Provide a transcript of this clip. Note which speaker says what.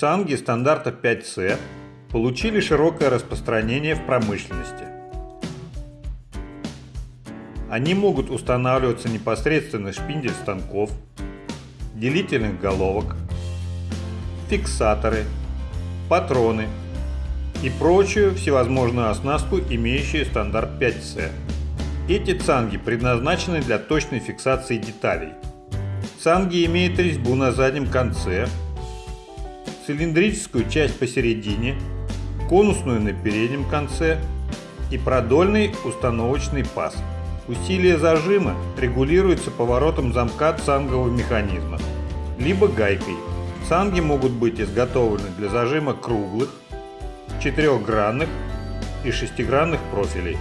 Speaker 1: Цанги стандарта 5C получили широкое распространение в промышленности. Они могут устанавливаться непосредственно в шпиндель станков, делительных головок, фиксаторы, патроны и прочую всевозможную оснастку, имеющую стандарт 5C. Эти цанги предназначены для точной фиксации деталей. Цанги имеют резьбу на заднем конце, цилиндрическую часть посередине, конусную на переднем конце и продольный установочный паз. Усилие зажима регулируется поворотом замка цангового механизма, либо гайкой. Цанги могут быть изготовлены для зажима круглых, четырехгранных и шестигранных профилей.